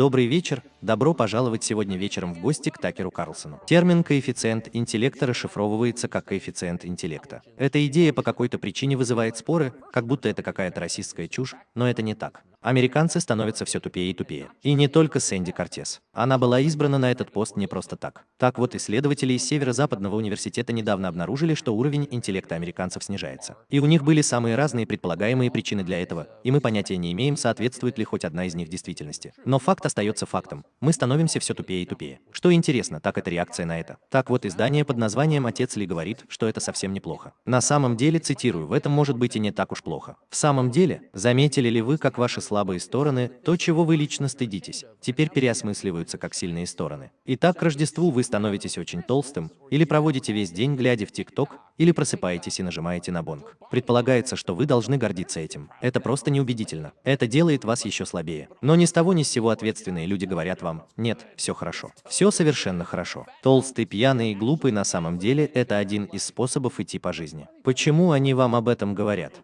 Добрый вечер, добро пожаловать сегодня вечером в гости к Такеру Карлсону. Термин «коэффициент интеллекта» расшифровывается как коэффициент интеллекта. Эта идея по какой-то причине вызывает споры, как будто это какая-то расистская чушь, но это не так. Американцы становятся все тупее и тупее. И не только Сэнди Кортес. Она была избрана на этот пост не просто так. Так вот, исследователи из Северо-Западного университета недавно обнаружили, что уровень интеллекта американцев снижается. И у них были самые разные предполагаемые причины для этого, и мы понятия не имеем, соответствует ли хоть одна из них действительности. Но факт остается фактом. Мы становимся все тупее и тупее. Что интересно, так это реакция на это. Так вот, издание под названием «Отец Ли» говорит, что это совсем неплохо. На самом деле, цитирую, в этом может быть и не так уж плохо. В самом деле, заметили ли вы, как ваши слабые стороны, то, чего вы лично стыдитесь, теперь переосмысливаются как сильные стороны. Итак, к Рождеству вы становитесь очень толстым, или проводите весь день, глядя в ТикТок, или просыпаетесь и нажимаете на бонг. Предполагается, что вы должны гордиться этим. Это просто неубедительно. Это делает вас еще слабее. Но ни с того ни с сего ответственные люди говорят вам, нет, все хорошо. Все совершенно хорошо. Толстый, пьяный и глупый на самом деле это один из способов идти по жизни. Почему они вам об этом говорят?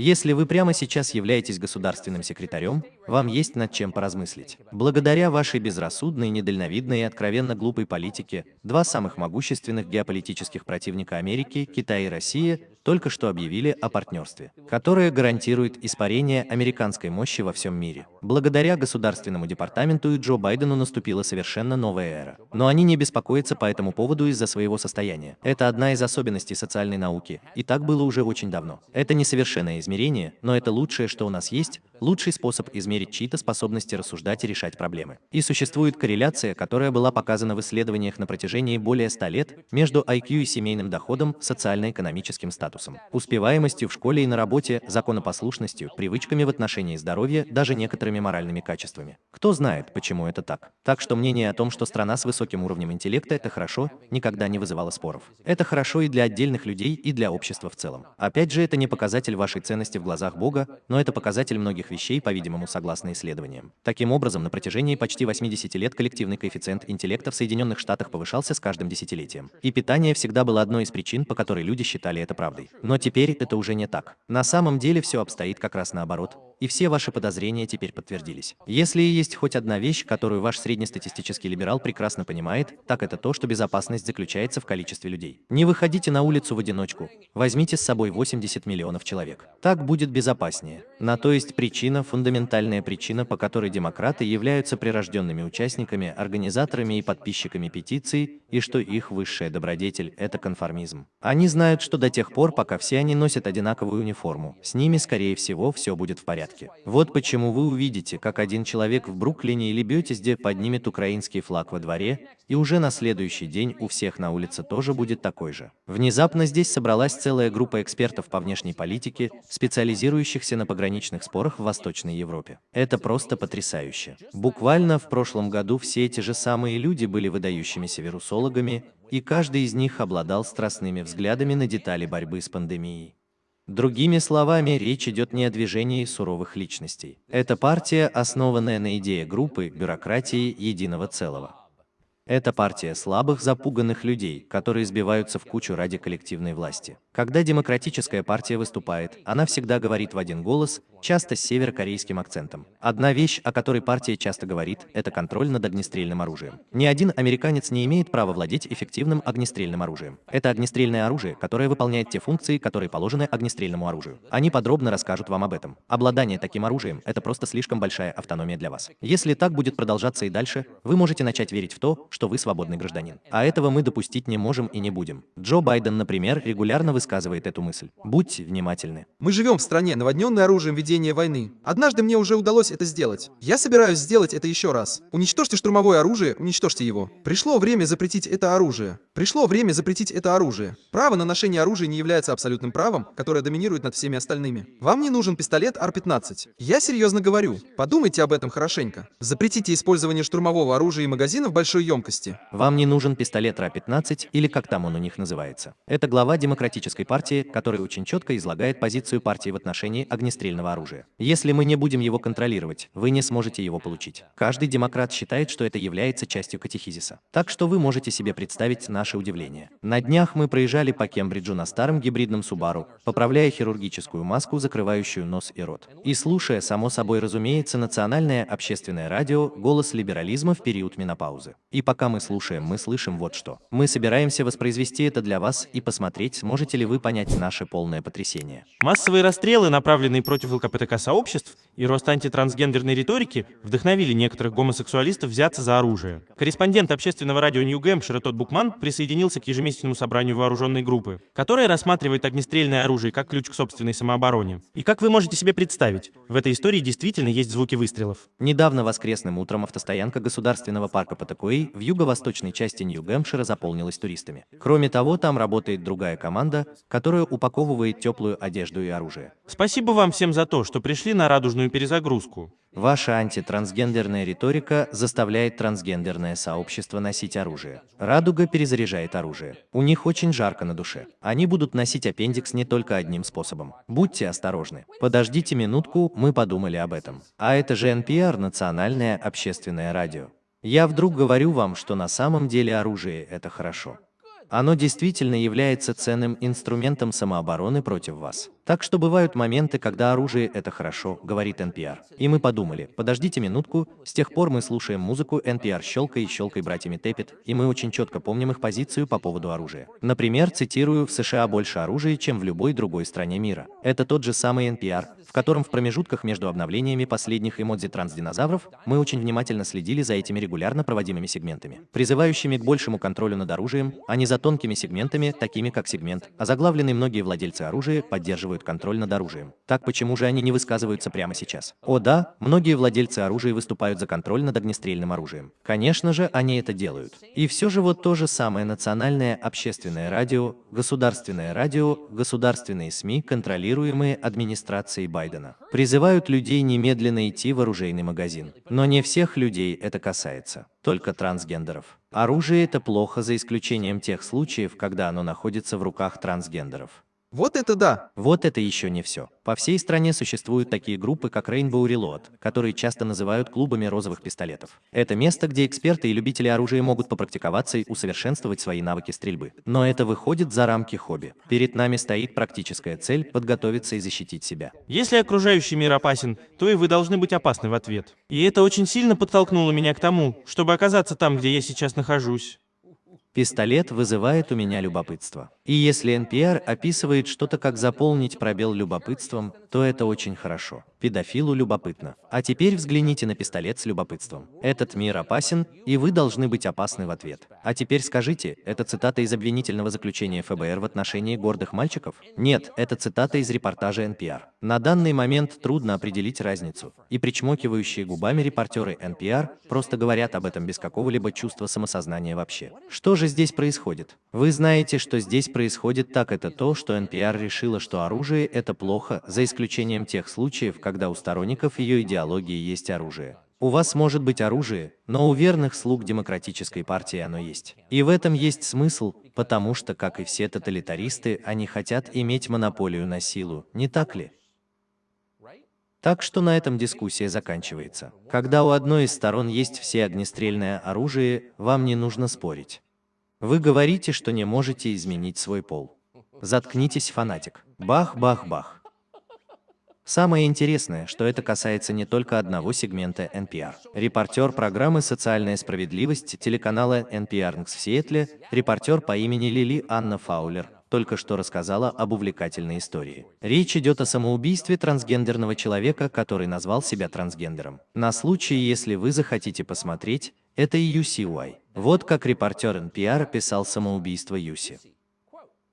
Если вы прямо сейчас являетесь государственным секретарем, вам есть над чем поразмыслить. Благодаря вашей безрассудной, недальновидной и откровенно глупой политике, два самых могущественных геополитических противника Америки, Китай и Россия, только что объявили о партнерстве, которое гарантирует испарение американской мощи во всем мире. Благодаря Государственному департаменту и Джо Байдену наступила совершенно новая эра. Но они не беспокоятся по этому поводу из-за своего состояния. Это одна из особенностей социальной науки, и так было уже очень давно. Это несовершенное измерение, но это лучшее, что у нас есть, лучший способ измерить чьи-то способности рассуждать и решать проблемы. И существует корреляция, которая была показана в исследованиях на протяжении более 100 лет между IQ и семейным доходом, социально-экономическим статусом, успеваемостью в школе и на работе, законопослушностью, привычками в отношении здоровья, даже некоторыми моральными качествами. Кто знает, почему это так. Так что мнение о том, что страна с высоким уровнем интеллекта – это хорошо, никогда не вызывало споров. Это хорошо и для отдельных людей, и для общества в целом. Опять же, это не показатель вашей ценности в глазах Бога, но это показатель многих вещей, по-видимому, согласно исследованиям. Таким образом, на протяжении почти 80 лет коллективный коэффициент интеллекта в Соединенных Штатах повышался с каждым десятилетием. И питание всегда было одной из причин, по которой люди считали это правдой. Но теперь это уже не так. На самом деле все обстоит как раз наоборот и все ваши подозрения теперь подтвердились. Если и есть хоть одна вещь, которую ваш среднестатистический либерал прекрасно понимает, так это то, что безопасность заключается в количестве людей. Не выходите на улицу в одиночку, возьмите с собой 80 миллионов человек. Так будет безопаснее. На то есть причина, фундаментальная причина, по которой демократы являются прирожденными участниками, организаторами и подписчиками петиций, и что их высшая добродетель – это конформизм. Они знают, что до тех пор, пока все они носят одинаковую униформу, с ними, скорее всего, все будет в порядке. Вот почему вы увидите, как один человек в Бруклине или Бетезде поднимет украинский флаг во дворе, и уже на следующий день у всех на улице тоже будет такой же. Внезапно здесь собралась целая группа экспертов по внешней политике, специализирующихся на пограничных спорах в Восточной Европе. Это просто потрясающе. Буквально в прошлом году все эти же самые люди были выдающимися вирусологами, и каждый из них обладал страстными взглядами на детали борьбы с пандемией. Другими словами, речь идет не о движении суровых личностей. Это партия, основанная на идее группы, бюрократии, единого целого. Это партия слабых, запуганных людей, которые сбиваются в кучу ради коллективной власти. Когда демократическая партия выступает, она всегда говорит в один голос, часто с северокорейским акцентом. Одна вещь, о которой партия часто говорит, это контроль над огнестрельным оружием. Ни один американец не имеет права владеть эффективным огнестрельным оружием. Это огнестрельное оружие, которое выполняет те функции, которые положены огнестрельному оружию. Они подробно расскажут вам об этом. Обладание таким оружием – это просто слишком большая автономия для вас. Если так будет продолжаться и дальше, вы можете начать верить в то, что вы свободный гражданин. А этого мы допустить не можем и не будем. Джо Байден, например, регулярно высказывает эту мысль. Будьте внимательны. Мы живем в стране, наводненной оружием ведения войны. Однажды мне уже удалось это сделать. Я собираюсь сделать это еще раз. Уничтожьте штурмовое оружие, уничтожьте его. Пришло время запретить это оружие. Пришло время запретить это оружие. Право на ношение оружия не является абсолютным правом, которое доминирует над всеми остальными. Вам не нужен пистолет R-15. Я серьезно говорю. Подумайте об этом хорошенько. Запретите использование штурмового оружия и магазинов большой емкости. Вам не нужен пистолет РА-15 или как там он у них называется. Это глава Демократической партии, который очень четко излагает позицию партии в отношении огнестрельного оружия. Если мы не будем его контролировать, вы не сможете его получить. Каждый демократ считает, что это является частью катехизиса. Так что вы можете себе представить наш ваше удивление. На днях мы проезжали по Кембриджу на старом гибридном Субару, поправляя хирургическую маску, закрывающую нос и рот. И слушая, само собой разумеется, национальное общественное радио «Голос либерализма в период менопаузы». И пока мы слушаем, мы слышим вот что. Мы собираемся воспроизвести это для вас и посмотреть, сможете ли вы понять наше полное потрясение. Массовые расстрелы, направленные против ЛКПТК-сообществ, и рост антитрансгендерной риторики вдохновили некоторых гомосексуалистов взяться за оружие. Корреспондент общественного радио Нью-Гэмпшира Тодд Букман присоединился к ежемесячному собранию вооруженной группы, которая рассматривает огнестрельное оружие как ключ к собственной самообороне. И как вы можете себе представить, в этой истории действительно есть звуки выстрелов. Недавно воскресным утром автостоянка государственного парка Патакуэй в юго-восточной части Нью-Гэмпшира заполнилась туристами. Кроме того, там работает другая команда, которая упаковывает теплую одежду и оружие. Спасибо вам всем за то, что пришли на радужную перезагрузку. Ваша антитрансгендерная риторика заставляет трансгендерное сообщество носить оружие. Радуга перезаряжает оружие. У них очень жарко на душе. Они будут носить аппендикс не только одним способом. Будьте осторожны. Подождите минутку, мы подумали об этом. А это же NPR, Национальное общественное радио. Я вдруг говорю вам, что на самом деле оружие – это хорошо. Оно действительно является ценным инструментом самообороны против вас. Так что бывают моменты, когда оружие – это хорошо, говорит NPR. И мы подумали, подождите минутку, с тех пор мы слушаем музыку NPR «Щелкай» и «Щелкай» братьями Теппет, и мы очень четко помним их позицию по поводу оружия. Например, цитирую, в США больше оружия, чем в любой другой стране мира. Это тот же самый NPR, в котором в промежутках между обновлениями последних эмодзи трансдинозавров мы очень внимательно следили за этими регулярно проводимыми сегментами, призывающими к большему контролю над оружием, а не за тонкими сегментами, такими как сегмент, озаглавленный многие владельцы оружия поддерживают контроль над оружием. Так почему же они не высказываются прямо сейчас? О да, многие владельцы оружия выступают за контроль над огнестрельным оружием. Конечно же, они это делают. И все же вот то же самое национальное общественное радио, государственное радио, государственные СМИ, контролируемые администрацией Байдена, призывают людей немедленно идти в оружейный магазин. Но не всех людей это касается, только трансгендеров. Оружие – это плохо за исключением тех случаев, когда оно находится в руках трансгендеров. Вот это да! Вот это еще не все. По всей стране существуют такие группы, как Rainbow Reload, которые часто называют клубами розовых пистолетов. Это место, где эксперты и любители оружия могут попрактиковаться и усовершенствовать свои навыки стрельбы. Но это выходит за рамки хобби. Перед нами стоит практическая цель – подготовиться и защитить себя. Если окружающий мир опасен, то и вы должны быть опасны в ответ. И это очень сильно подтолкнуло меня к тому, чтобы оказаться там, где я сейчас нахожусь. Пистолет вызывает у меня любопытство. И если NPR описывает что-то как заполнить пробел любопытством, то это очень хорошо. Педофилу любопытно. А теперь взгляните на пистолет с любопытством. Этот мир опасен, и вы должны быть опасны в ответ. А теперь скажите, это цитата из обвинительного заключения ФБР в отношении гордых мальчиков? Нет, это цитата из репортажа NPR. На данный момент трудно определить разницу, и причмокивающие губами репортеры NPR просто говорят об этом без какого-либо чувства самосознания вообще. Что же здесь происходит? Вы знаете, что здесь происходит так это то, что NPR решила, что оружие – это плохо, за исключением тех случаев, когда у сторонников ее идеологии есть оружие. У вас может быть оружие, но у верных слуг демократической партии оно есть. И в этом есть смысл, потому что, как и все тоталитаристы, они хотят иметь монополию на силу, не так ли? Так что на этом дискуссия заканчивается. Когда у одной из сторон есть все огнестрельное оружие, вам не нужно спорить. Вы говорите, что не можете изменить свой пол. Заткнитесь, фанатик. Бах-бах-бах. Самое интересное, что это касается не только одного сегмента NPR. Репортер программы «Социальная справедливость» телеканала NPR в Сиэтле, репортер по имени Лили Анна Фаулер, только что рассказала об увлекательной истории. Речь идет о самоубийстве трансгендерного человека, который назвал себя трансгендером. На случай, если вы захотите посмотреть, это UCY. Вот как репортер NPR описал самоубийство Юси.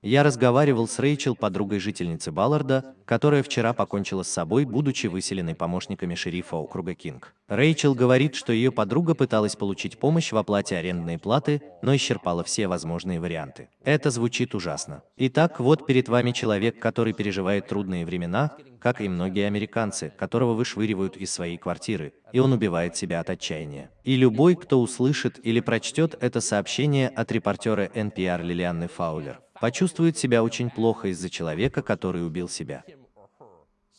Я разговаривал с Рэйчел, подругой жительницы Балларда, которая вчера покончила с собой, будучи выселенной помощниками шерифа округа Кинг. Рэйчел говорит, что ее подруга пыталась получить помощь в оплате арендной платы, но исчерпала все возможные варианты. Это звучит ужасно. Итак, вот перед вами человек, который переживает трудные времена, как и многие американцы, которого вышвыривают из своей квартиры, и он убивает себя от отчаяния. И любой, кто услышит или прочтет это сообщение от репортера NPR Лилианны Фаулер, почувствует себя очень плохо из-за человека, который убил себя.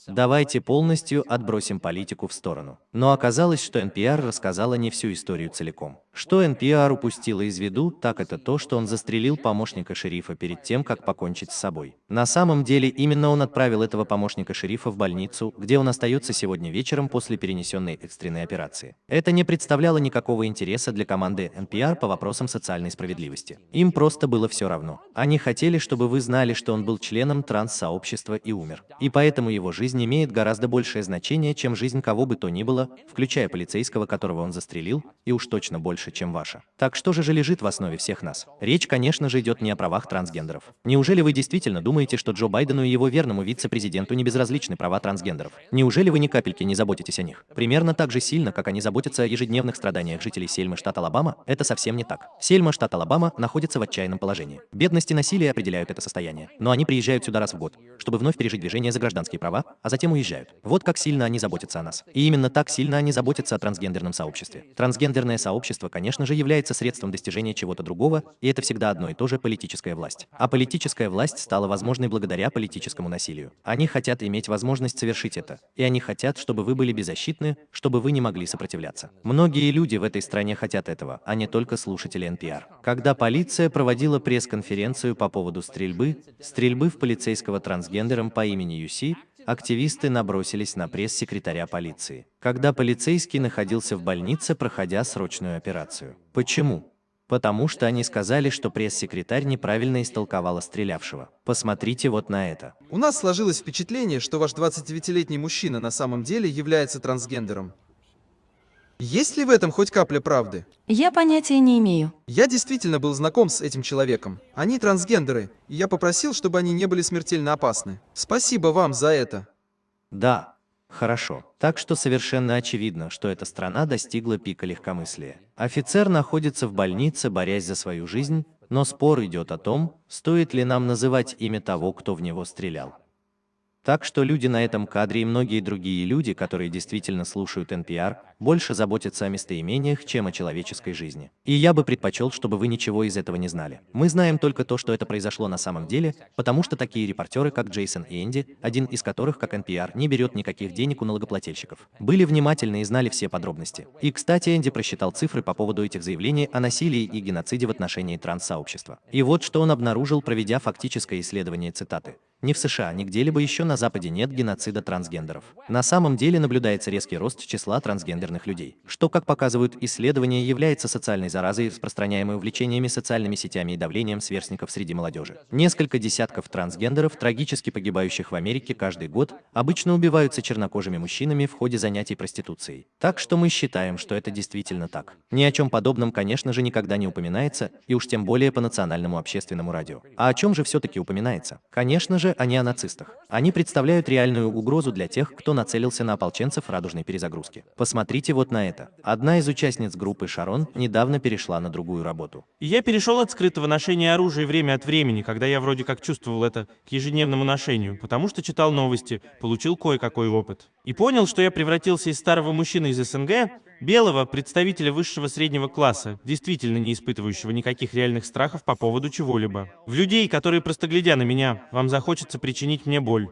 Давайте полностью отбросим политику в сторону. Но оказалось, что NPR рассказала не всю историю целиком. Что NPR упустила из виду, так это то, что он застрелил помощника шерифа перед тем, как покончить с собой. На самом деле, именно он отправил этого помощника шерифа в больницу, где он остается сегодня вечером после перенесенной экстренной операции. Это не представляло никакого интереса для команды NPR по вопросам социальной справедливости. Им просто было все равно. Они хотели, чтобы вы знали, что он был членом транс-сообщества и умер. И поэтому его жизнь имеет гораздо большее значение, чем жизнь кого бы то ни было, включая полицейского, которого он застрелил, и уж точно больше, чем ваша. Так что же же лежит в основе всех нас? Речь, конечно же, идет не о правах трансгендеров. Неужели вы действительно думаете, что Джо Байдену и его верному вице-президенту не безразличны права трансгендеров? Неужели вы ни капельки не заботитесь о них? Примерно так же сильно, как они заботятся о ежедневных страданиях жителей Сельмы, штат Алабама, это совсем не так. Сельма, штат Алабама, находится в отчаянном положении. Бедность и насилие определяют это состояние. Но они приезжают сюда раз в год, чтобы вновь пережить движение за гражданские права, а затем уезжают. Вот как сильно они заботятся о нас. И именно так сильно они заботятся о трансгендерном сообществе. Трансгендерное сообщество, конечно же, является средством достижения чего-то другого, и это всегда одно и то же политическая власть. А политическая власть стала возможной благодаря политическому насилию. Они хотят иметь возможность совершить это. И они хотят, чтобы вы были беззащитны, чтобы вы не могли сопротивляться. Многие люди в этой стране хотят этого, а не только слушатели NPR. Когда полиция проводила пресс-конференцию по поводу стрельбы, стрельбы в полицейского трансгендером по имени Юси, активисты набросились на пресс-секретаря полиции, когда полицейский находился в больнице, проходя срочную операцию. Почему? Потому что они сказали, что пресс-секретарь неправильно истолковала стрелявшего. Посмотрите вот на это. У нас сложилось впечатление, что ваш 29-летний мужчина на самом деле является трансгендером. Есть ли в этом хоть капля правды? Я понятия не имею. Я действительно был знаком с этим человеком. Они трансгендеры, и я попросил, чтобы они не были смертельно опасны. Спасибо вам за это. Да, хорошо. Так что совершенно очевидно, что эта страна достигла пика легкомыслия. Офицер находится в больнице, борясь за свою жизнь, но спор идет о том, стоит ли нам называть имя того, кто в него стрелял. Так что люди на этом кадре и многие другие люди, которые действительно слушают NPR, больше заботятся о местоимениях, чем о человеческой жизни. И я бы предпочел, чтобы вы ничего из этого не знали. Мы знаем только то, что это произошло на самом деле, потому что такие репортеры, как Джейсон и Энди, один из которых, как NPR, не берет никаких денег у налогоплательщиков, были внимательны и знали все подробности. И, кстати, Энди просчитал цифры по поводу этих заявлений о насилии и геноциде в отношении транссообщества. И вот что он обнаружил, проведя фактическое исследование цитаты. Ни в США, ни где-либо еще на Западе нет геноцида трансгендеров. На самом деле наблюдается резкий рост числа трансгендерных людей, что, как показывают исследования, является социальной заразой, распространяемой увлечениями социальными сетями и давлением сверстников среди молодежи. Несколько десятков трансгендеров, трагически погибающих в Америке каждый год, обычно убиваются чернокожими мужчинами в ходе занятий проституцией. Так что мы считаем, что это действительно так. Ни о чем подобном, конечно же, никогда не упоминается, и уж тем более по национальному общественному радио. А о чем же все-таки упоминается? Конечно же, не о нацистах. Они представляют реальную угрозу для тех, кто нацелился на ополченцев радужной перезагрузки. Посмотрите вот на это. Одна из участниц группы Шарон недавно перешла на другую работу. я перешел от скрытого ношения оружия время от времени, когда я вроде как чувствовал это, к ежедневному ношению, потому что читал новости, получил кое-какой опыт. И понял, что я превратился из старого мужчины из СНГ Белого, представителя высшего среднего класса, действительно не испытывающего никаких реальных страхов по поводу чего-либо. В людей, которые просто глядя на меня, вам захочется причинить мне боль.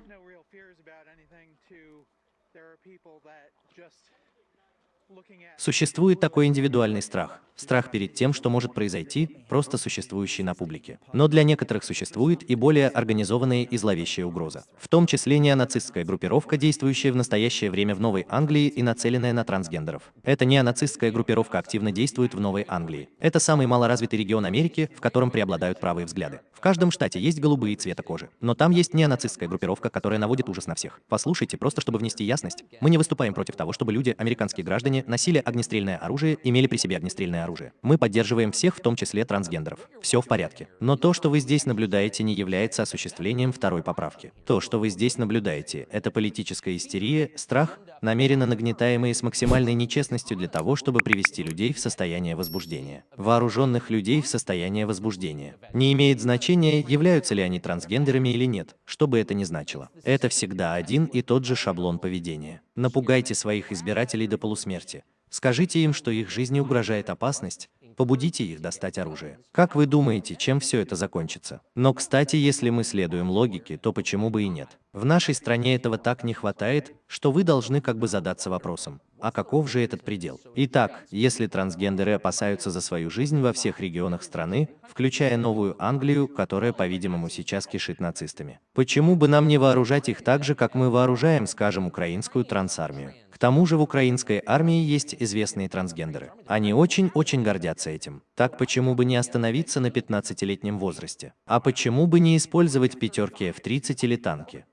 Существует такой индивидуальный страх. Страх перед тем, что может произойти, просто существующий на публике. Но для некоторых существует и более организованная и зловещая угроза. В том числе неонацистская группировка, действующая в настоящее время в Новой Англии и нацеленная на трансгендеров. Эта неонацистская группировка активно действует в Новой Англии. Это самый малоразвитый регион Америки, в котором преобладают правые взгляды. В каждом штате есть голубые цвета кожи. Но там есть неонацистская группировка, которая наводит ужас на всех. Послушайте, просто чтобы внести ясность, мы не выступаем против того, чтобы люди, американские граждане, носили огнестрельное оружие, имели при себе огнестрельное оружие. Мы поддерживаем всех, в том числе трансгендеров. Все в порядке. Но то, что вы здесь наблюдаете, не является осуществлением второй поправки. То, что вы здесь наблюдаете, это политическая истерия, страх, намеренно нагнетаемые с максимальной нечестностью для того, чтобы привести людей в состояние возбуждения. Вооруженных людей в состояние возбуждения. Не имеет значения, являются ли они трансгендерами или нет, что бы это ни значило. Это всегда один и тот же шаблон поведения. Напугайте своих избирателей до полусмерти. Скажите им, что их жизни угрожает опасность, побудите их достать оружие. Как вы думаете, чем все это закончится? Но, кстати, если мы следуем логике, то почему бы и нет? В нашей стране этого так не хватает, что вы должны как бы задаться вопросом, А каков же этот предел? Итак, если трансгендеры опасаются за свою жизнь во всех регионах страны, включая Новую Англию, которая, по-видимому, сейчас кишит нацистами, почему бы нам не вооружать их так же, как мы вооружаем, скажем, украинскую трансармию? К тому же в украинской армии есть известные трансгендеры. Они очень-очень гордятся этим. Так почему бы не остановиться на 15-летнем возрасте? А почему бы не использовать пятерки F-30 или танки?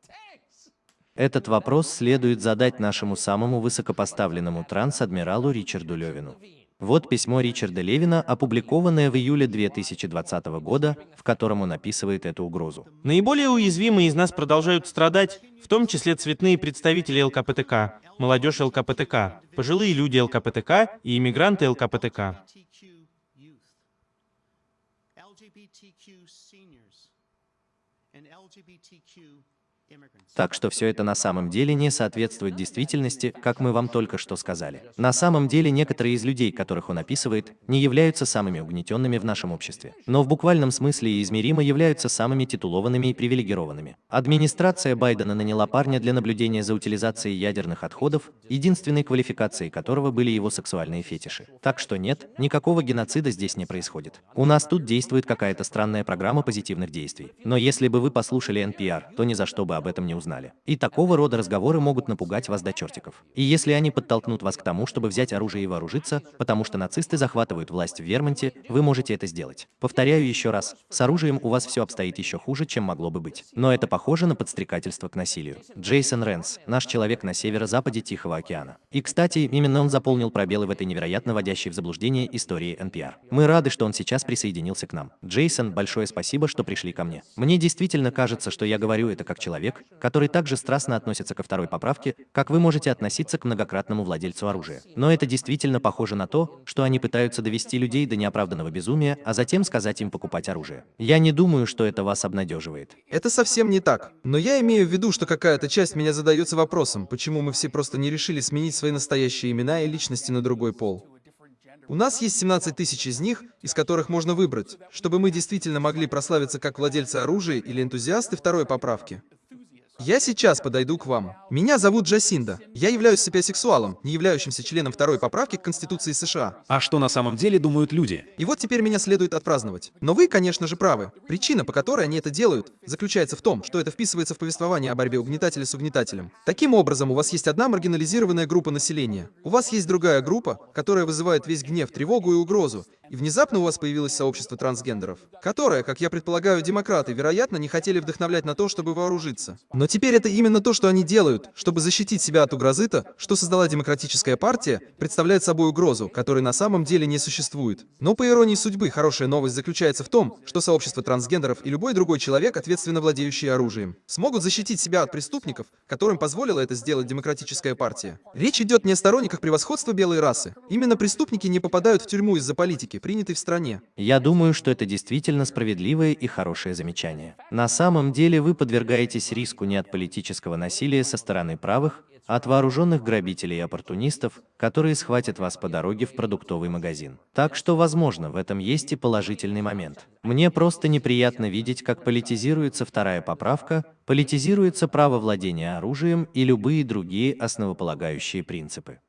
Этот вопрос следует задать нашему самому высокопоставленному транс-адмиралу Ричарду Левину. Вот письмо Ричарда Левина, опубликованное в июле 2020 года, в котором он описывает эту угрозу. Наиболее уязвимые из нас продолжают страдать, в том числе цветные представители ЛКПТК, молодежь ЛКПТК, пожилые люди ЛКПТК и иммигранты ЛКПТК. LGBTQ seniors and LGBTQ Так что все это на самом деле не соответствует действительности, как мы вам только что сказали. На самом деле некоторые из людей, которых он описывает, не являются самыми угнетенными в нашем обществе, но в буквальном смысле и измеримо являются самыми титулованными и привилегированными. Администрация Байдена наняла парня для наблюдения за утилизацией ядерных отходов, единственной квалификацией которого были его сексуальные фетиши. Так что нет, никакого геноцида здесь не происходит. У нас тут действует какая-то странная программа позитивных действий. Но если бы вы послушали NPR, то ни за что бы об этом не узнали. И такого рода разговоры могут напугать вас до чертиков. И если они подтолкнут вас к тому, чтобы взять оружие и вооружиться, потому что нацисты захватывают власть в Вермонте, вы можете это сделать. Повторяю еще раз, с оружием у вас все обстоит еще хуже, чем могло бы быть. Но это похоже на подстрекательство к насилию. Джейсон Ренс, наш человек на северо-западе Тихого океана. И, кстати, именно он заполнил пробелы в этой невероятно вводящей в заблуждение истории NPR. Мы рады, что он сейчас присоединился к нам. Джейсон, большое спасибо, что пришли ко мне. Мне действительно кажется, что я говорю это как человек, который также страстно относится ко второй поправке, как вы можете относиться к многократному владельцу оружия. Но это действительно похоже на то, что они пытаются довести людей до неоправданного безумия, а затем сказать им покупать оружие. Я не думаю, что это вас обнадеживает. Это совсем не так. Но я имею в виду, что какая-то часть меня задается вопросом, почему мы все просто не решили сменить свои настоящие имена и личности на другой пол. У нас есть 17 тысяч из них, из которых можно выбрать, чтобы мы действительно могли прославиться как владельцы оружия или энтузиасты второй поправки. Я сейчас подойду к вам. Меня зовут Джасинда. Я являюсь сапиосексуалом, не являющимся членом второй поправки к Конституции США. А что на самом деле думают люди? И вот теперь меня следует отпраздновать. Но вы, конечно же, правы. Причина, по которой они это делают, заключается в том, что это вписывается в повествование о борьбе угнетателя с угнетателем. Таким образом, у вас есть одна маргинализированная группа населения. У вас есть другая группа, которая вызывает весь гнев, тревогу и угрозу. И внезапно у вас появилось сообщество трансгендеров, которое, как я предполагаю, демократы, вероятно, не хотели вдохновлять на то, чтобы вооружиться. Но теперь это именно то, что они делают, чтобы защитить себя от угрозы-то, что создала демократическая партия, представляет собой угрозу, которой на самом деле не существует. Но по иронии судьбы, хорошая новость заключается в том, что сообщество трансгендеров и любой другой человек, ответственно владеющий оружием, смогут защитить себя от преступников, которым позволила это сделать демократическая партия. Речь идет не о сторонниках превосходства белой расы. Именно преступники не попадают в тюрьму из-за политики, принятой в стране. Я думаю, что это действительно справедливое и хорошее замечание. На самом деле вы подвергаетесь риску не от политического насилия со стороны правых, а от вооруженных грабителей и оппортунистов, которые схватят вас по дороге в продуктовый магазин. Так что, возможно, в этом есть и положительный момент. Мне просто неприятно видеть, как политизируется вторая поправка, политизируется право владения оружием и любые другие основополагающие принципы.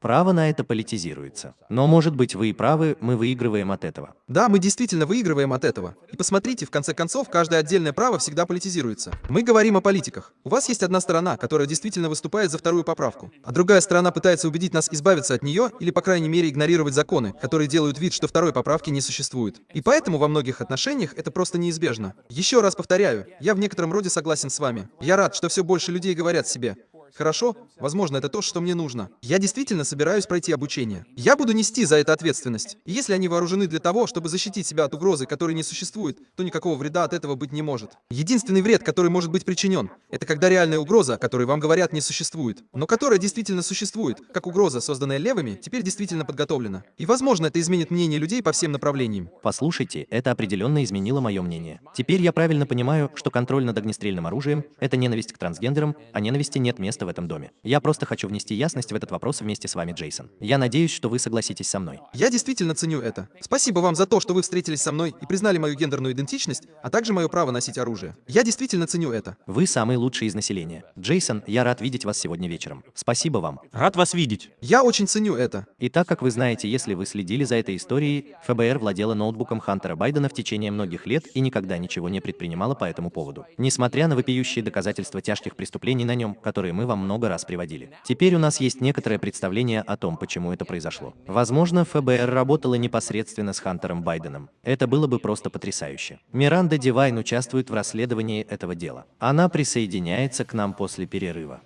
Право на это политизируется. Но, может быть, вы и правы, мы выигрываем от этого. Да, мы действительно выигрываем от этого. И посмотрите, в конце концов, каждое отдельное право всегда политизируется. Мы говорим о политиках. У вас есть одна сторона, которая действительно выступает за вторую поправку, а другая сторона пытается убедить нас избавиться от нее или, по крайней мере, игнорировать законы, которые делают вид, что второй поправки не существует. И поэтому во многих отношениях это просто неизбежно. Еще раз повторяю, я в некотором роде согласен с вами. Я рад, что все больше людей говорят себе, Хорошо, возможно, это то, что мне нужно. Я действительно собираюсь пройти обучение. Я буду нести за это ответственность. И если они вооружены для того, чтобы защитить себя от угрозы, которой не существует, то никакого вреда от этого быть не может. Единственный вред, который может быть причинен, это когда реальная угроза, о которой вам говорят, не существует, но которая действительно существует, как угроза, созданная левыми, теперь действительно подготовлена. И возможно, это изменит мнение людей по всем направлениям. Послушайте, это определенно изменило мое мнение. Теперь я правильно понимаю, что контроль над огнестрельным оружием – это ненависть к трансгендерам, а ненависти нет места место в этом доме. Я просто хочу внести ясность в этот вопрос вместе с вами, Джейсон. Я надеюсь, что вы согласитесь со мной. Я действительно ценю это. Спасибо вам за то, что вы встретились со мной и признали мою гендерную идентичность, а также мое право носить оружие. Я действительно ценю это. Вы самый лучший из населения. Джейсон, я рад видеть вас сегодня вечером. Спасибо вам. Рад вас видеть. Я очень ценю это. И так как вы знаете, если вы следили за этой историей, ФБР владела ноутбуком Хантера Байдена в течение многих лет и никогда ничего не предпринимала по этому поводу. Несмотря на вопиющие доказательства тяжких преступлений на нем, которые мы вам много раз приводили. Теперь у нас есть некоторое представление о том, почему это произошло. Возможно, ФБР работала непосредственно с Хантером Байденом. Это было бы просто потрясающе. Миранда Дивайн участвует в расследовании этого дела. Она присоединяется к нам после перерыва.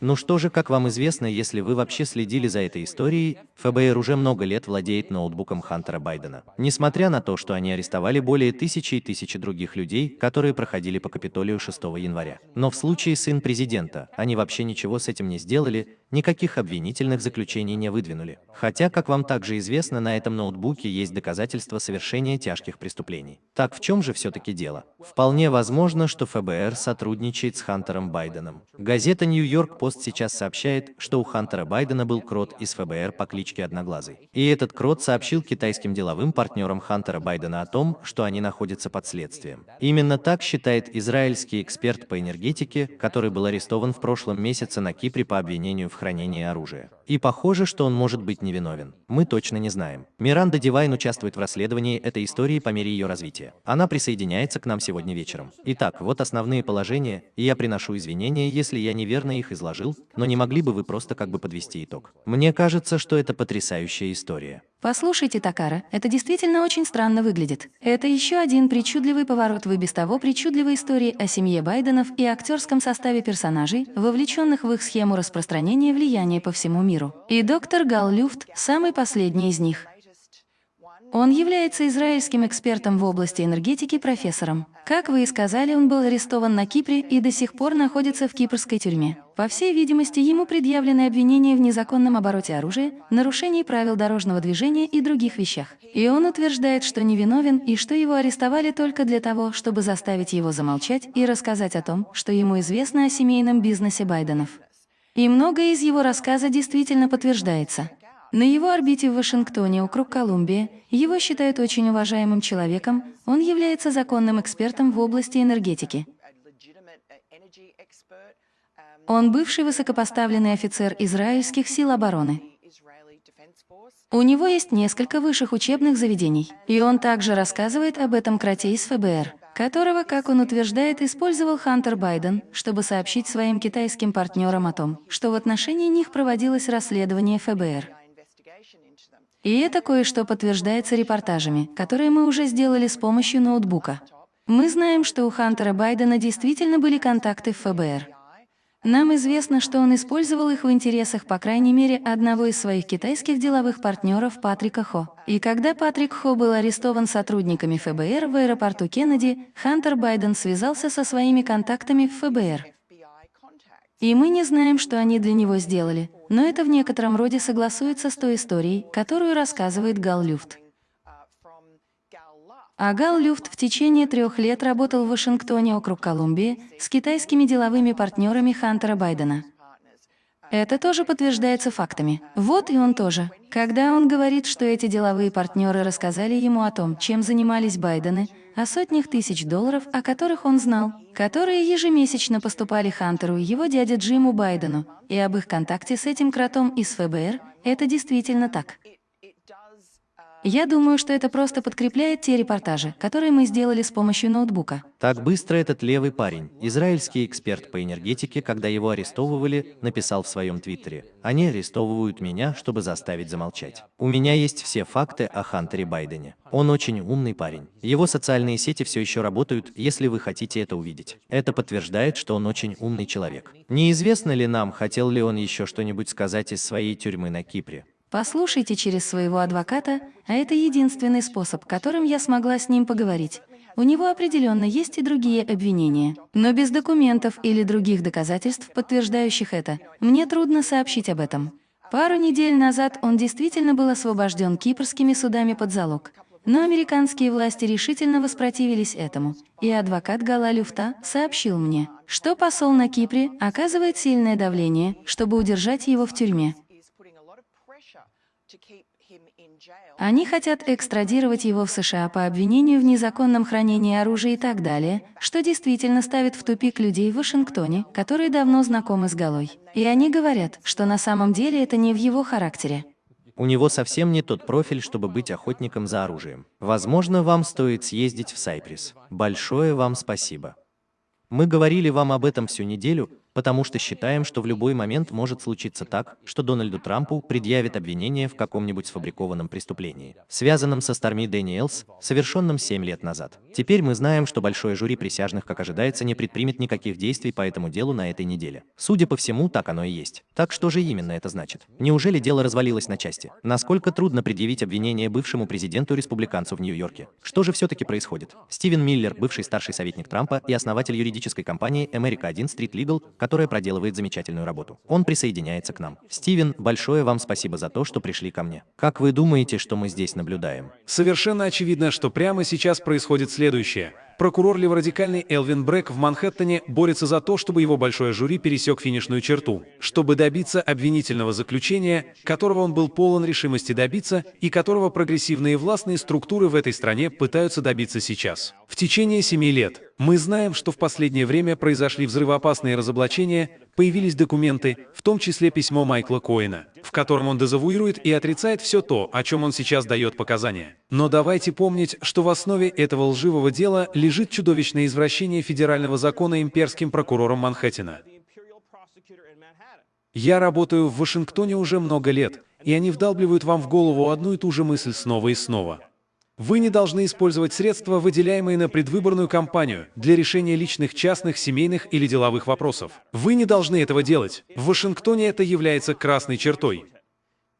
Ну что же, как вам известно, если вы вообще следили за этой историей, ФБР уже много лет владеет ноутбуком Хантера Байдена. Несмотря на то, что они арестовали более тысячи и тысячи других людей, которые проходили по Капитолию 6 января. Но в случае сын президента, они вообще ничего с этим не сделали, никаких обвинительных заключений не выдвинули. Хотя, как вам также известно, на этом ноутбуке есть доказательства совершения тяжких преступлений. Так в чем же все-таки дело? Вполне возможно, что ФБР сотрудничает с Хантером Байденом. Газета Нью-Йорк Пост сейчас сообщает, что у Хантера Байдена был крот из ФБР по кличке Одноглазый. И этот крот сообщил китайским деловым партнерам Хантера Байдена о том, что они находятся под следствием. Именно так считает израильский эксперт по энергетике, который был арестован в прошлом месяце на Кипре по обвинению в хранении оружия. И похоже, что он может быть невиновен. Мы точно не знаем. Миранда Дивайн участвует в расследовании этой истории по мере ее развития. Она присоединяется к нам сегодня вечером. Итак, вот основные положения, и я приношу извинения, если я неверно их изложил, но не могли бы вы просто как бы подвести итог. Мне кажется, что это потрясающая история. Послушайте, Такара, это действительно очень странно выглядит. Это еще один причудливый поворот в и без того причудливой истории о семье Байденов и актерском составе персонажей, вовлеченных в их схему распространения влияния по всему миру. И доктор Гал Люфт – самый последний из них. Он является израильским экспертом в области энергетики профессором. Как вы и сказали, он был арестован на Кипре и до сих пор находится в кипрской тюрьме. По всей видимости, ему предъявлены обвинения в незаконном обороте оружия, нарушении правил дорожного движения и других вещах. И он утверждает, что невиновен и что его арестовали только для того, чтобы заставить его замолчать и рассказать о том, что ему известно о семейном бизнесе Байденов. И многое из его рассказа действительно подтверждается. На его орбите в Вашингтоне, округ Колумбия, его считают очень уважаемым человеком, он является законным экспертом в области энергетики. Он бывший высокопоставленный офицер израильских сил обороны. У него есть несколько высших учебных заведений, и он также рассказывает об этом кроте из ФБР, которого, как он утверждает, использовал Хантер Байден, чтобы сообщить своим китайским партнерам о том, что в отношении них проводилось расследование ФБР. И это кое-что подтверждается репортажами, которые мы уже сделали с помощью ноутбука. Мы знаем, что у Хантера Байдена действительно были контакты в ФБР. Нам известно, что он использовал их в интересах, по крайней мере, одного из своих китайских деловых партнеров Патрика Хо. И когда Патрик Хо был арестован сотрудниками ФБР в аэропорту Кеннеди, Хантер Байден связался со своими контактами в ФБР. И мы не знаем, что они для него сделали, но это в некотором роде согласуется с той историей, которую рассказывает Гал Люфт. А Гал Люфт в течение трех лет работал в Вашингтоне, округ Колумбия, с китайскими деловыми партнерами Хантера Байдена. Это тоже подтверждается фактами. Вот и он тоже. Когда он говорит, что эти деловые партнеры рассказали ему о том, чем занимались Байдены, о сотнях тысяч долларов, о которых он знал, которые ежемесячно поступали Хантеру и его дяде Джиму Байдену, и об их контакте с этим кротом из ФБР, это действительно так. Я думаю, что это просто подкрепляет те репортажи, которые мы сделали с помощью ноутбука. Так быстро этот левый парень, израильский эксперт по энергетике, когда его арестовывали, написал в своем твиттере, «Они арестовывают меня, чтобы заставить замолчать. У меня есть все факты о Хантере Байдене. Он очень умный парень. Его социальные сети все еще работают, если вы хотите это увидеть. Это подтверждает, что он очень умный человек. Неизвестно ли нам, хотел ли он еще что-нибудь сказать из своей тюрьмы на Кипре. Послушайте через своего адвоката, а это единственный способ, которым я смогла с ним поговорить. У него определенно есть и другие обвинения. Но без документов или других доказательств, подтверждающих это, мне трудно сообщить об этом. Пару недель назад он действительно был освобожден кипрскими судами под залог. Но американские власти решительно воспротивились этому, и адвокат Гала Люфта сообщил мне, что посол на Кипре оказывает сильное давление, чтобы удержать его в тюрьме. Они хотят экстрадировать его в США по обвинению в незаконном хранении оружия и так далее, что действительно ставит в тупик людей в Вашингтоне, которые давно знакомы с Галой. И они говорят, что на самом деле это не в его характере. У него совсем не тот профиль, чтобы быть охотником за оружием. Возможно, вам стоит съездить в Cyprus. Большое вам спасибо. Мы говорили вам об этом всю неделю, потому что считаем, что в любой момент может случиться так, что Дональду Трампу предъявят обвинение в каком-нибудь сфабрикованном преступлении, связанном со Сторми Дэниелс, совершенном 7 лет назад. Теперь мы знаем, что большое жюри присяжных, как ожидается, не предпримет никаких действий по этому делу на этой неделе. Судя по всему, так оно и есть. Так что же именно это значит? Неужели дело развалилось на части? Насколько трудно предъявить обвинение бывшему президенту-республиканцу в Нью-Йорке? Что же все-таки происходит? Стивен Миллер, бывший старший советник Трампа и основатель юридической компании America 1 Street Legal, которая проделывает замечательную работу. Он присоединяется к нам. Стивен, большое вам спасибо за то, что пришли ко мне. Как вы думаете, что мы здесь наблюдаем? Совершенно очевидно, что прямо сейчас происходит следующее. Прокурор леворадикальный Элвин Брэк в Манхэттене борется за то, чтобы его большое жюри пересек финишную черту, чтобы добиться обвинительного заключения, которого он был полон решимости добиться и которого прогрессивные властные структуры в этой стране пытаются добиться сейчас. В течение семи лет мы знаем, что в последнее время произошли взрывоопасные разоблачения, появились документы, в том числе письмо Майкла Коэна, в котором он дезавуирует и отрицает все то, о чем он сейчас дает показания. Но давайте помнить, что в основе этого лживого дела лежит чудовищное извращение федерального закона имперским прокурором Манхэттена. Я работаю в Вашингтоне уже много лет, и они вдалбливают вам в голову одну и ту же мысль снова и снова. Вы не должны использовать средства, выделяемые на предвыборную кампанию, для решения личных, частных, семейных или деловых вопросов. Вы не должны этого делать. В Вашингтоне это является красной чертой.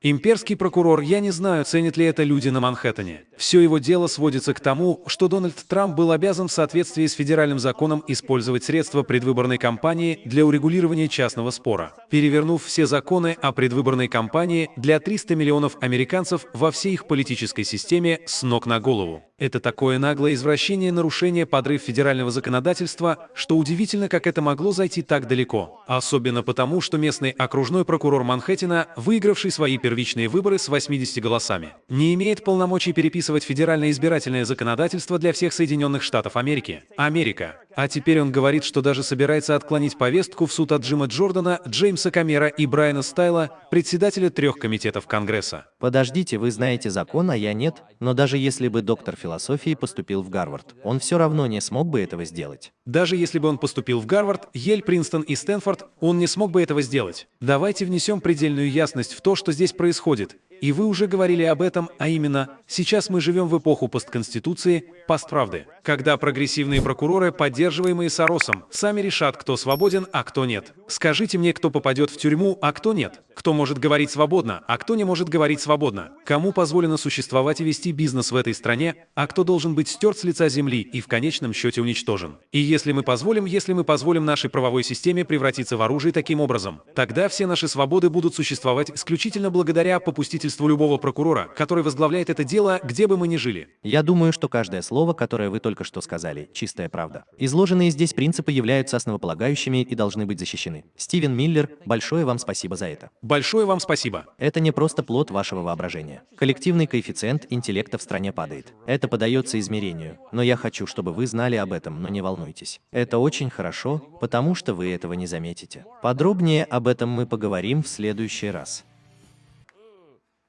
Имперский прокурор, я не знаю, ценят ли это люди на Манхэттене. Все его дело сводится к тому, что Дональд Трамп был обязан в соответствии с федеральным законом использовать средства предвыборной кампании для урегулирования частного спора, перевернув все законы о предвыборной кампании для 300 миллионов американцев во всей их политической системе с ног на голову. Это такое наглое извращение, нарушение, подрыв федерального законодательства, что удивительно, как это могло зайти так далеко. Особенно потому, что местный окружной прокурор Манхэттена, выигравший свои первичные выборы с 80 голосами, не имеет полномочий переписывать федеральное избирательное законодательство для всех Соединенных Штатов Америки. Америка. А теперь он говорит, что даже собирается отклонить повестку в суд от Джима Джордана, Джеймса Камера и Брайана Стайла, председателя трех комитетов Конгресса. Подождите, вы знаете закон, а я нет? Но даже если бы доктор философии поступил в Гарвард, он все равно не смог бы этого сделать. Даже если бы он поступил в Гарвард, Ель, Принстон и Стэнфорд, он не смог бы этого сделать. Давайте внесем предельную ясность в то, что здесь происходит. И вы уже говорили об этом, а именно, сейчас мы живем в эпоху постконституции, постправды, когда прогрессивные прокуроры, поддерживаемые Соросом, сами решат, кто свободен, а кто нет. Скажите мне, кто попадет в тюрьму, а кто нет. Кто может говорить свободно, а кто не может говорить свободно. Кому позволено существовать и вести бизнес в этой стране, а кто должен быть стерт с лица земли и в конечном счете уничтожен. И если мы позволим, если мы позволим нашей правовой системе превратиться в оружие таким образом, тогда все наши свободы будут существовать исключительно благодаря попустительству любого прокурора, который возглавляет это дело, где бы мы ни жили. Я думаю, что каждое слово, которое вы только что сказали, чистая правда. Изложенные здесь принципы являются основополагающими и должны быть защищены. Стивен Миллер, большое вам спасибо за это. Большое вам спасибо. Это не просто плод вашего воображения. Коллективный коэффициент интеллекта в стране падает. Это подается измерению. Но я хочу, чтобы вы знали об этом, но не волнуйтесь. Это очень хорошо, потому что вы этого не заметите. Подробнее об этом мы поговорим в следующий раз.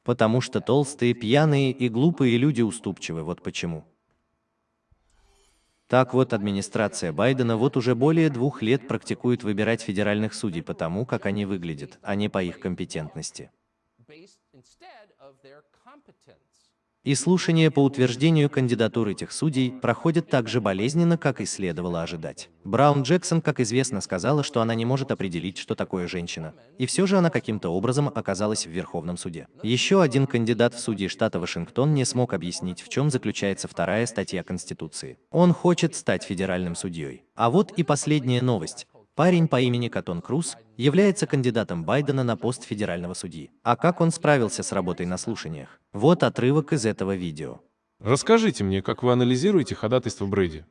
Потому что толстые, пьяные и глупые люди уступчивы, вот почему. Так вот, администрация Байдена вот уже более двух лет практикует выбирать федеральных судей по тому, как они выглядят, а не по их компетентности. И слушания по утверждению кандидатур этих судей проходят так же болезненно, как и следовало ожидать. Браун Джексон, как известно, сказала, что она не может определить, что такое женщина. И все же она каким-то образом оказалась в Верховном суде. Еще один кандидат в судьи штата Вашингтон не смог объяснить, в чем заключается вторая статья Конституции. Он хочет стать федеральным судьей. А вот и последняя новость. Парень по имени Катон Круз является кандидатом Байдена на пост федерального судьи. А как он справился с работой на слушаниях? Вот отрывок из этого видео. Расскажите мне, как вы анализируете ходатайство Брэди?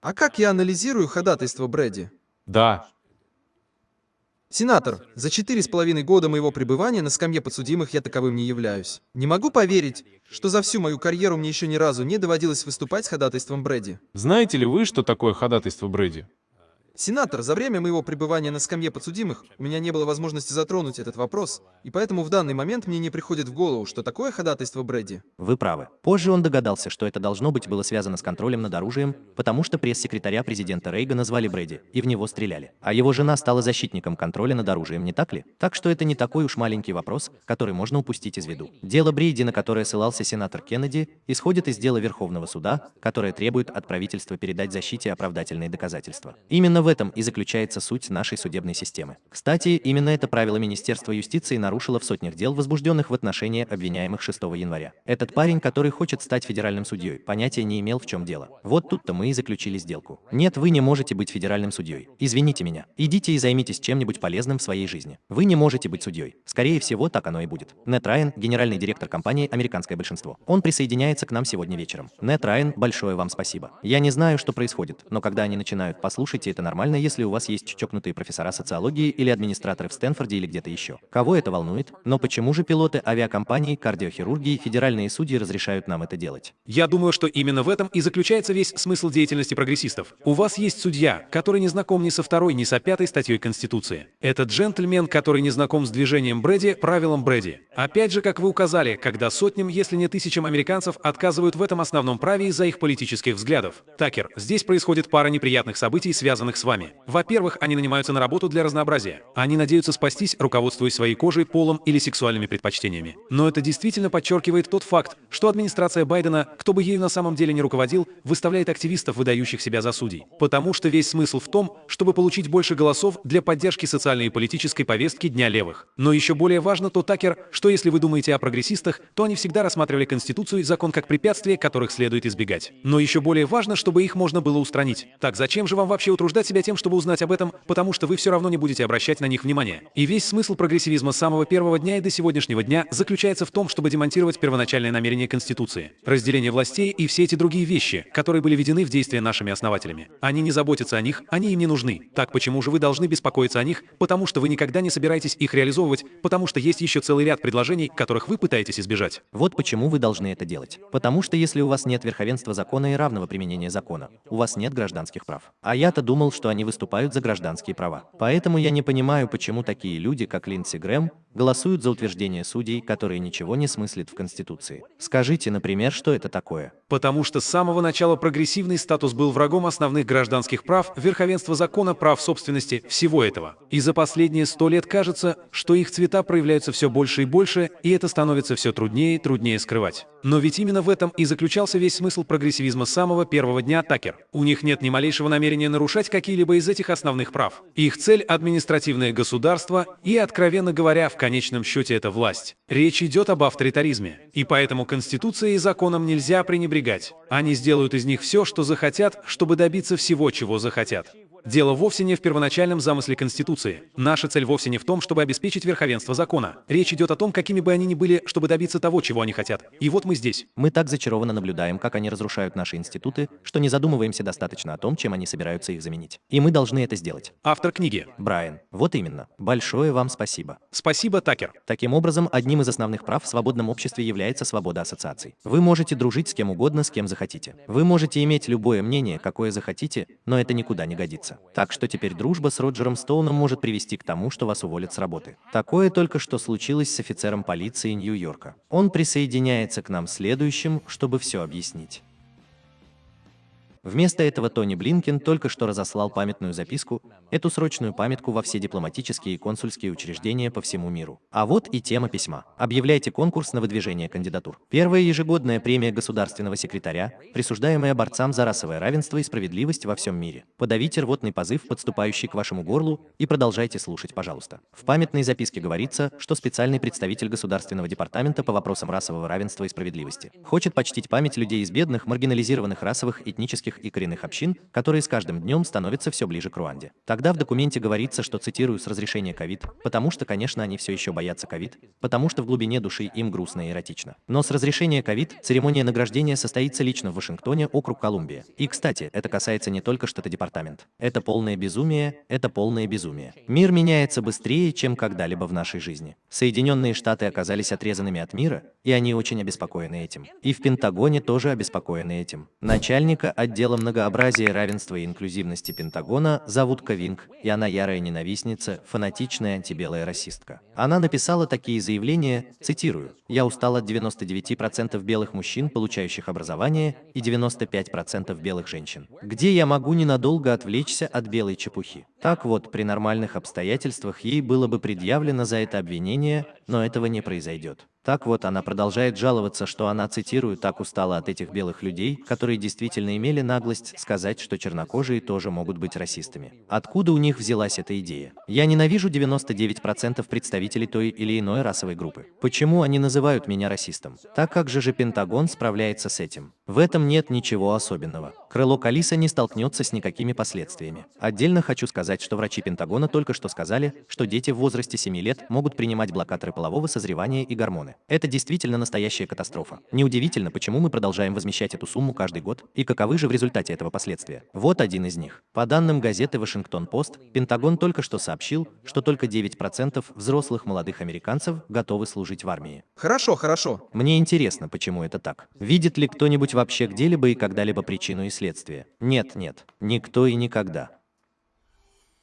А как я анализирую ходатайство Брэди? Да, Сенатор, за четыре с половиной года моего пребывания на скамье подсудимых я таковым не являюсь. Не могу поверить, что за всю мою карьеру мне еще ни разу не доводилось выступать с ходатайством Брэди. знаете ли вы, что такое ходатайство Брэди? Сенатор, за время моего пребывания на скамье подсудимых у меня не было возможности затронуть этот вопрос, и поэтому в данный момент мне не приходит в голову, что такое ходатайство Брэди. Вы правы. Позже он догадался, что это должно быть было связано с контролем над оружием, потому что пресс-секретаря президента Рейгана звали Брэди, и в него стреляли. А его жена стала защитником контроля над оружием, не так ли? Так что это не такой уж маленький вопрос, который можно упустить из виду. Дело Брейди, на которое ссылался сенатор Кеннеди, исходит из дела Верховного суда, которое требует от правительства передать защите оправдательные доказательства. Именно в этом и заключается суть нашей судебной системы. Кстати, именно это правило Министерства юстиции нарушило в сотнях дел, возбужденных в отношении обвиняемых 6 января. Этот парень, который хочет стать федеральным судьей, понятия не имел, в чем дело. Вот тут-то мы и заключили сделку. Нет, вы не можете быть федеральным судьей. Извините меня. Идите и займитесь чем-нибудь полезным в своей жизни. Вы не можете быть судьей. Скорее всего, так оно и будет. Нет Райан, генеральный директор компании «Американское большинство». Он присоединяется к нам сегодня вечером. Нет Райан, большое вам спасибо. Я не знаю, что происходит, но когда они начинают, послушайте, это нормально, если у вас есть чокнутые профессора социологии или администраторы в Стэнфорде или где-то еще. Кого это волнует? Но почему же пилоты авиакомпаний, кардиохирургии, федеральные судьи разрешают нам это делать? Я думаю, что именно в этом и заключается весь смысл деятельности прогрессистов. У вас есть судья, который не знаком ни со второй, ни со пятой статьей Конституции. Это джентльмен, который не знаком с движением Брэди, правилом Брэди. Опять же, как вы указали, когда сотням, если не тысячам американцев отказывают в этом основном праве из-за их политических взглядов. Такер, здесь происходит пара неприятных событий, связанных с вами. Во-первых, они нанимаются на работу для разнообразия. Они надеются спастись, руководствуясь своей кожей, полом или сексуальными предпочтениями. Но это действительно подчеркивает тот факт, что администрация Байдена, кто бы ею на самом деле не руководил, выставляет активистов, выдающих себя за судей. Потому что весь смысл в том, чтобы получить больше голосов для поддержки социальной и политической повестки Дня левых. Но еще более важно то, Такер, что если вы думаете о прогрессистах, то они всегда рассматривали Конституцию и закон как препятствия, которых следует избегать. Но еще более важно, чтобы их можно было устранить. Так зачем же вам вообще утруждать себя тем, чтобы узнать об этом, потому что вы все равно не будете обращать на них внимания. И весь смысл прогрессивизма с самого первого дня и до сегодняшнего дня заключается в том, чтобы демонтировать первоначальное намерение Конституции, разделение властей и все эти другие вещи, которые были введены в действие нашими основателями. Они не заботятся о них, они им не нужны. Так почему же вы должны беспокоиться о них? Потому что вы никогда не собираетесь их реализовывать, потому что есть еще целый ряд предложений, которых вы пытаетесь избежать. Вот почему вы должны это делать. Потому что если у вас нет верховенства закона и равного применения закона, у вас нет гражданских прав. А я-то думал, что они выступают за гражданские права. Поэтому я не понимаю, почему такие люди, как Линдси Грэм, голосуют за утверждение судей, которые ничего не смыслят в Конституции. Скажите, например, что это такое? Потому что с самого начала прогрессивный статус был врагом основных гражданских прав, верховенства закона, прав собственности, всего этого. И за последние сто лет кажется, что их цвета проявляются все больше и больше, и это становится все труднее и труднее скрывать. Но ведь именно в этом и заключался весь смысл прогрессивизма с самого первого дня Такер. У них нет ни малейшего намерения нарушать какие-либо из этих основных прав. Их цель – административное государство и, откровенно говоря, в конечном счете это власть. Речь идет об авторитаризме. И поэтому Конституцией и законом нельзя пренебрегать. Они сделают из них все, что захотят, чтобы добиться всего, чего захотят. Дело вовсе не в первоначальном замысле Конституции. Наша цель вовсе не в том, чтобы обеспечить верховенство закона. Речь идет о том, какими бы они ни были, чтобы добиться того, чего они хотят. И вот мы здесь. Мы так зачарованно наблюдаем, как они разрушают наши институты, что не задумываемся достаточно о том, чем они собираются их заменить. И мы должны это сделать. Автор книги. Брайан, вот именно. Большое вам спасибо. Спасибо, Такер. Таким образом, одним из основных прав в свободном обществе является свобода ассоциаций. Вы можете дружить с кем угодно, с кем захотите. Вы можете иметь любое мнение, какое захотите, но это никуда не годится. Так что теперь дружба с Роджером Стоуном может привести к тому, что вас уволят с работы. Такое только что случилось с офицером полиции Нью-Йорка. Он присоединяется к нам следующим, чтобы все объяснить. Вместо этого Тони Блинкен только что разослал памятную записку, эту срочную памятку во все дипломатические и консульские учреждения по всему миру. А вот и тема письма. Объявляйте конкурс на выдвижение кандидатур. Первая ежегодная премия государственного секретаря, присуждаемая борцам за расовое равенство и справедливость во всем мире. Подавите рвотный позыв, подступающий к вашему горлу, и продолжайте слушать, пожалуйста. В памятной записке говорится, что специальный представитель Государственного департамента по вопросам расового равенства и справедливости хочет почтить память людей из бедных, маргинализированных расовых, этнических этнических и коренных общин, которые с каждым днем становятся все ближе к Руанде. Тогда в документе говорится, что, цитирую, с разрешения ковид, потому что, конечно, они все еще боятся ковид, потому что в глубине души им грустно и эротично. Но с разрешения ковид церемония награждения состоится лично в Вашингтоне, округ Колумбия. И, кстати, это касается не только штата департамент. Это полное безумие, это полное безумие. Мир меняется быстрее, чем когда-либо в нашей жизни. Соединенные Штаты оказались отрезанными от мира, и они очень обеспокоены этим. И в Пентагоне тоже обеспокоены этим. Начальника отдела многообразия, равенства и инклюзивности Пентагона зовут Кавинг, и она ярая ненавистница, фанатичная антибелая расистка. Она написала такие заявления, цитирую, «Я устал от 99% белых мужчин, получающих образование, и 95% белых женщин. Где я могу ненадолго отвлечься от белой чепухи?» Так вот, при нормальных обстоятельствах ей было бы предъявлено за это обвинение, но этого не произойдет. Так вот, она продолжает жаловаться, что она, цитирую, так устала от этих белых людей, которые действительно имели наглость сказать, что чернокожие тоже могут быть расистами. Откуда у них взялась эта идея? Я ненавижу 99% представителей той или иной расовой группы. Почему они называют меня расистом? Так как же же Пентагон справляется с этим? В этом нет ничего особенного. Крыло Калиса не столкнется с никакими последствиями. Отдельно хочу сказать, что врачи Пентагона только что сказали, что дети в возрасте 7 лет могут принимать блокаторы полового созревания и гормоны. Это действительно настоящая катастрофа. Неудивительно, почему мы продолжаем возмещать эту сумму каждый год, и каковы же в результате этого последствия. Вот один из них. По данным газеты «Вашингтон-Пост», Пентагон только что сообщил, что только 9% взрослых молодых американцев готовы служить в армии. Хорошо, хорошо. Мне интересно, почему это так. Видит ли кто-нибудь вообще где-либо и когда-либо причину и следствие? Нет, нет. Никто и никогда.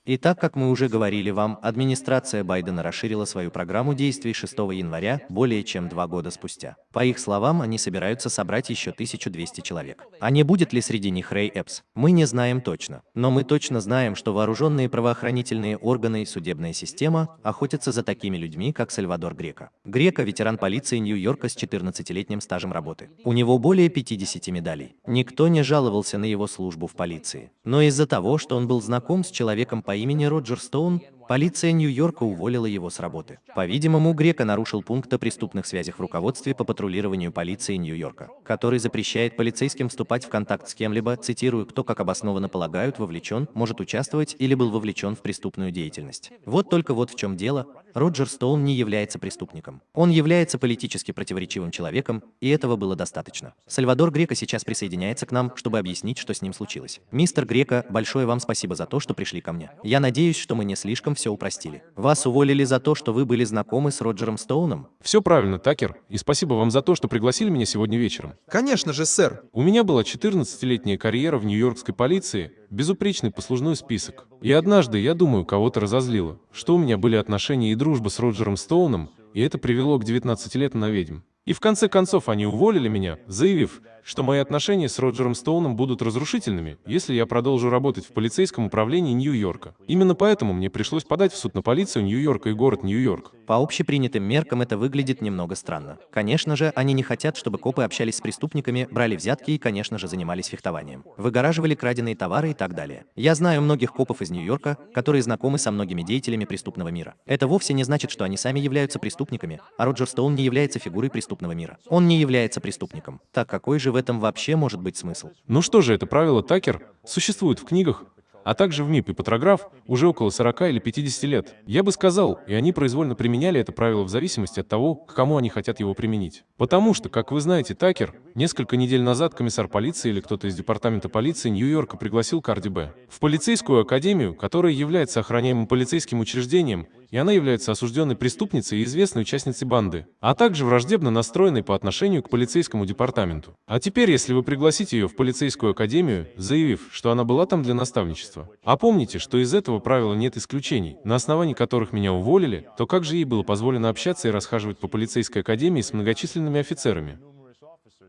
И так как мы уже говорили вам, администрация Байдена расширила свою программу действий 6 января более чем два года спустя. По их словам, они собираются собрать еще 1200 человек. А не будет ли среди них Рэй Эпс? Мы не знаем точно. Но мы точно знаем, что вооруженные правоохранительные органы и судебная система охотятся за такими людьми, как Сальвадор Грека. Грека – ветеран полиции Нью-Йорка с 14-летним стажем работы. У него более 50 медалей. Никто не жаловался на его службу в полиции. Но из-за того, что он был знаком с человеком по имени Роджер Стоун, Полиция Нью-Йорка уволила его с работы. По-видимому, Грека нарушил пункт о преступных связях в руководстве по патрулированию полиции Нью-Йорка, который запрещает полицейским вступать в контакт с кем-либо, цитирую, кто, как обоснованно полагают, вовлечен, может участвовать или был вовлечен в преступную деятельность. Вот только вот в чем дело. Роджер Стоун не является преступником. Он является политически противоречивым человеком, и этого было достаточно. Сальвадор Грека сейчас присоединяется к нам, чтобы объяснить, что с ним случилось. Мистер Грека, большое вам спасибо за то, что пришли ко мне. Я надеюсь, что мы не слишком все упростили. Вас уволили за то, что вы были знакомы с Роджером Стоуном? Все правильно, Такер, и спасибо вам за то, что пригласили меня сегодня вечером. Конечно же, сэр. У меня была 14-летняя карьера в нью-йоркской полиции, безупречный послужной список. И однажды, я думаю, кого-то разозлило, что у меня были отношения и дружба с Роджером Стоуном, и это привело к 19 лет на ведьм. И в конце концов они уволили меня, заявив, что мои отношения с Роджером Стоуном будут разрушительными, если я продолжу работать в полицейском управлении Нью-Йорка. Именно поэтому мне пришлось подать в суд на полицию Нью-Йорка и город Нью-Йорк. По общепринятым меркам это выглядит немного странно. Конечно же, они не хотят, чтобы копы общались с преступниками, брали взятки и, конечно же, занимались фехтованием. Выгораживали краденые товары и так далее. Я знаю многих копов из Нью-Йорка, которые знакомы со многими деятелями преступного мира. Это вовсе не значит, что они сами являются преступниками, а Роджер Стоун не является фигурой преступного мира. Он не является преступником. Так какой же в этом вообще может быть смысл? Ну что же, это правило Такер существует в книгах, а также в МИП и Патрограф уже около 40 или 50 лет. Я бы сказал, и они произвольно применяли это правило в зависимости от того, к кому они хотят его применить. Потому что, как вы знаете, Такер, несколько недель назад комиссар полиции или кто-то из департамента полиции Нью-Йорка пригласил Карди Б. в полицейскую академию, которая является охраняемым полицейским учреждением, и она является осужденной преступницей и известной участницей банды, а также враждебно настроенной по отношению к полицейскому департаменту. А теперь, если вы пригласите ее в полицейскую академию, заявив, что она была там для наставничества, а помните, что из этого правила нет исключений, на основании которых меня уволили, то как же ей было позволено общаться и расхаживать по полицейской академии с многочисленными офицерами?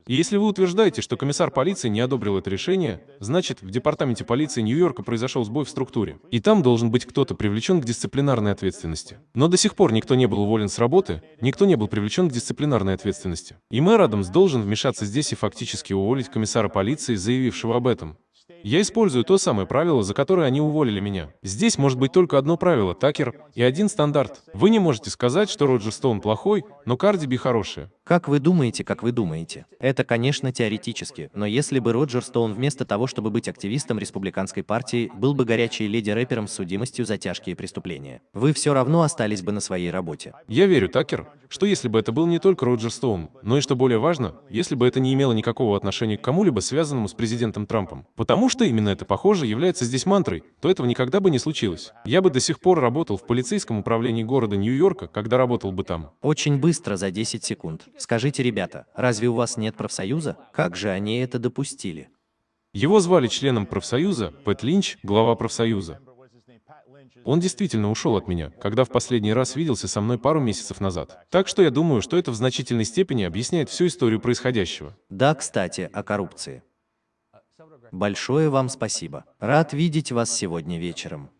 И если вы утверждаете, что комиссар полиции не одобрил это решение, значит, в департаменте полиции Нью-Йорка произошел сбой в структуре. И там должен быть кто-то привлечен к дисциплинарной ответственности. Но до сих пор никто не был уволен с работы, никто не был привлечен к дисциплинарной ответственности. И мэр Адамс должен вмешаться здесь и фактически уволить комиссара полиции, заявившего об этом. Я использую то самое правило, за которое они уволили меня. Здесь может быть только одно правило, Такер, и один стандарт. Вы не можете сказать, что Роджер Стоун плохой, но Карди Би хорошая. Как вы думаете, как вы думаете? Это, конечно, теоретически, но если бы Роджер Стоун вместо того, чтобы быть активистом республиканской партии, был бы горячей леди-рэпером с судимостью за тяжкие преступления, вы все равно остались бы на своей работе. Я верю, Такер, что если бы это был не только Роджер Стоун, но и, что более важно, если бы это не имело никакого отношения к кому-либо связанному с президентом Трампом, потому что именно это, похоже, является здесь мантрой, то этого никогда бы не случилось. Я бы до сих пор работал в полицейском управлении города Нью-Йорка, когда работал бы там. Очень быстро, за 10 секунд. Скажите, ребята, разве у вас нет профсоюза? Как же они это допустили? Его звали членом профсоюза Пэт Линч, глава профсоюза. Он действительно ушел от меня, когда в последний раз виделся со мной пару месяцев назад. Так что я думаю, что это в значительной степени объясняет всю историю происходящего. Да, кстати, о коррупции. Большое вам спасибо. Рад видеть вас сегодня вечером.